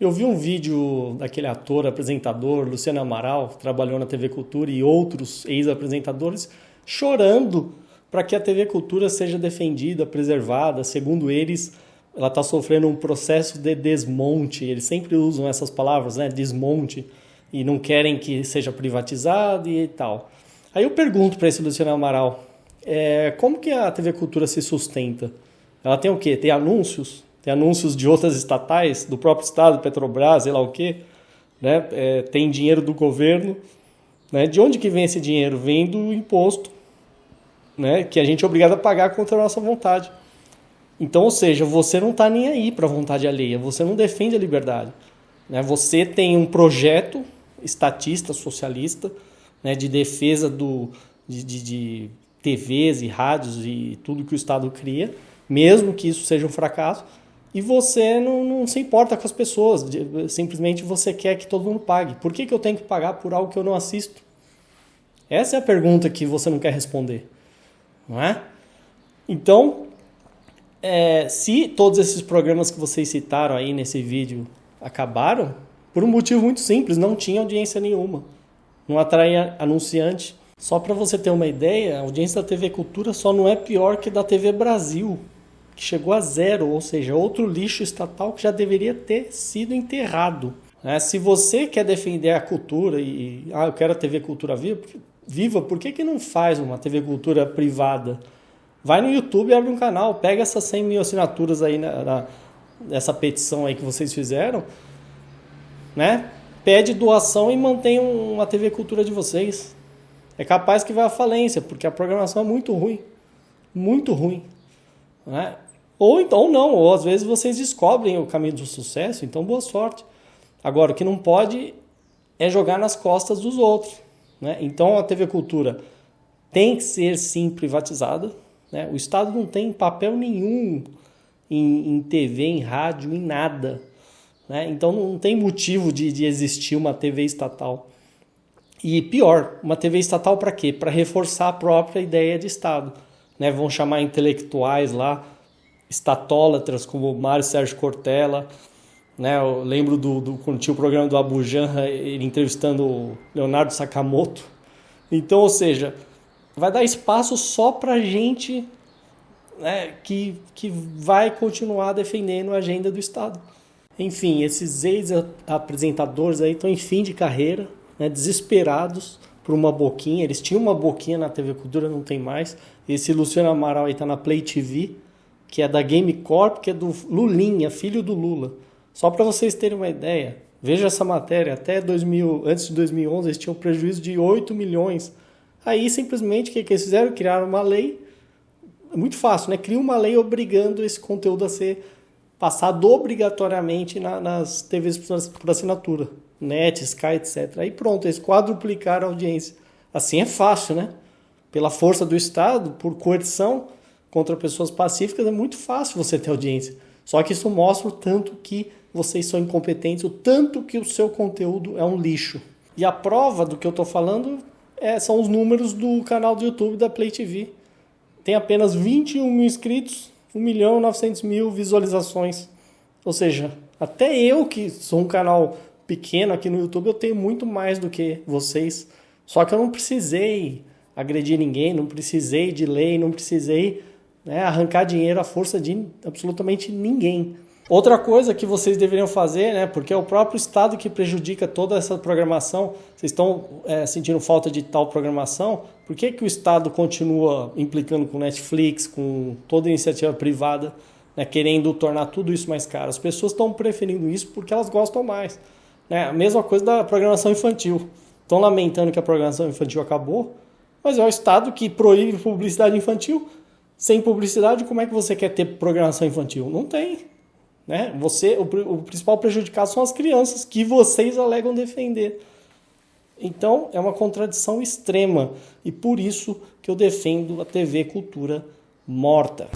Eu vi um vídeo daquele ator, apresentador, Luciano Amaral, que trabalhou na TV Cultura, e outros ex-apresentadores, chorando para que a TV Cultura seja defendida, preservada. Segundo eles, ela está sofrendo um processo de desmonte. Eles sempre usam essas palavras, né? Desmonte. E não querem que seja privatizado e tal. Aí eu pergunto para esse Luciano Amaral, é, como que a TV Cultura se sustenta? Ela tem o quê? Tem anúncios? Tem anúncios de outras estatais, do próprio Estado, Petrobras, sei lá o quê? Né? É, tem dinheiro do governo. Né? De onde que vem esse dinheiro? Vem do imposto, né? que a gente é obrigado a pagar contra a nossa vontade. Então, ou seja, você não está nem aí para a vontade alheia, você não defende a liberdade. Né? Você tem um projeto estatista, socialista, né, de defesa do, de, de, de TVs e rádios e tudo que o Estado cria, mesmo que isso seja um fracasso, e você não, não, se importa com as pessoas, simplesmente você quer que todo mundo pague. Por que, que eu tenho que pagar por algo que eu não assisto? Essa é a pergunta que você não quer responder, não é? Então, é, se todos esses programas que vocês citaram aí nesse vídeo acabaram, por um motivo muito simples, não tinha audiência nenhuma, não atraía anunciante. Só para você ter uma ideia, a audiência da TV Cultura só não é pior que da TV Brasil, que chegou a zero, ou seja, outro lixo estatal que já deveria ter sido enterrado. É, se você quer defender a cultura e ah, eu quero a TV Cultura viva, viva, por que, que não faz uma TV Cultura privada? Vai no YouTube abre um canal, pega essas 100 mil assinaturas aí na, na, nessa petição aí que vocês fizeram, né? Pede doação e mantém uma TV Cultura de vocês. É capaz que vai à falência, porque a programação é muito ruim. Muito ruim. Né? Ou então não, ou às vezes vocês descobrem o caminho do sucesso, então boa sorte. Agora, o que não pode é jogar nas costas dos outros. Né? Então a TV Cultura tem que ser sim privatizada. Né? O Estado não tem papel nenhum em, em TV, em rádio, em nada. Né? Então não tem motivo de, de existir uma TV estatal. E pior, uma TV estatal para quê? Para reforçar a própria ideia de Estado. Né? Vão chamar intelectuais lá estatólatras como Mário Sérgio Cortella, né? Eu lembro do, do quando tinha o programa do Abu Janra, ele entrevistando Leonardo Sakamoto. Então, ou seja, vai dar espaço só para gente né, que, que vai continuar defendendo a agenda do Estado. Enfim, esses ex-apresentadores aí estão em fim de carreira, né, desesperados por uma boquinha. Eles tinham uma boquinha na TV Cultura, não tem mais. Esse Luciano Amaral aí está na Play TV que é da Game Corp, que é do Lulinha, filho do Lula. Só para vocês terem uma ideia, veja essa matéria, até 2000, antes de 2011 eles tinham prejuízo de 8 milhões. Aí simplesmente o que, que eles fizeram? Criaram uma lei, é muito fácil, né? Cria uma lei obrigando esse conteúdo a ser passado obrigatoriamente na, nas TVs por assinatura, net, Sky, etc. Aí pronto, eles quadruplicaram a audiência. Assim é fácil, né? Pela força do Estado, por coerção, contra pessoas pacíficas é muito fácil você ter audiência. Só que isso mostra o tanto que vocês são incompetentes, o tanto que o seu conteúdo é um lixo. E a prova do que eu estou falando é, são os números do canal do YouTube da Play TV. Tem apenas 21 mil inscritos, 1 milhão e 900 mil visualizações. Ou seja, até eu que sou um canal pequeno aqui no YouTube, eu tenho muito mais do que vocês. Só que eu não precisei agredir ninguém, não precisei de lei, não precisei né, arrancar dinheiro à força de absolutamente ninguém. Outra coisa que vocês deveriam fazer, né, porque é o próprio Estado que prejudica toda essa programação, vocês estão é, sentindo falta de tal programação, por que, que o Estado continua implicando com Netflix, com toda iniciativa privada, né, querendo tornar tudo isso mais caro? As pessoas estão preferindo isso porque elas gostam mais. Né? A mesma coisa da programação infantil. Estão lamentando que a programação infantil acabou, mas é o Estado que proíbe publicidade infantil sem publicidade, como é que você quer ter programação infantil? Não tem. Né? Você, o, o principal prejudicado são as crianças que vocês alegam defender. Então, é uma contradição extrema e por isso que eu defendo a TV Cultura morta.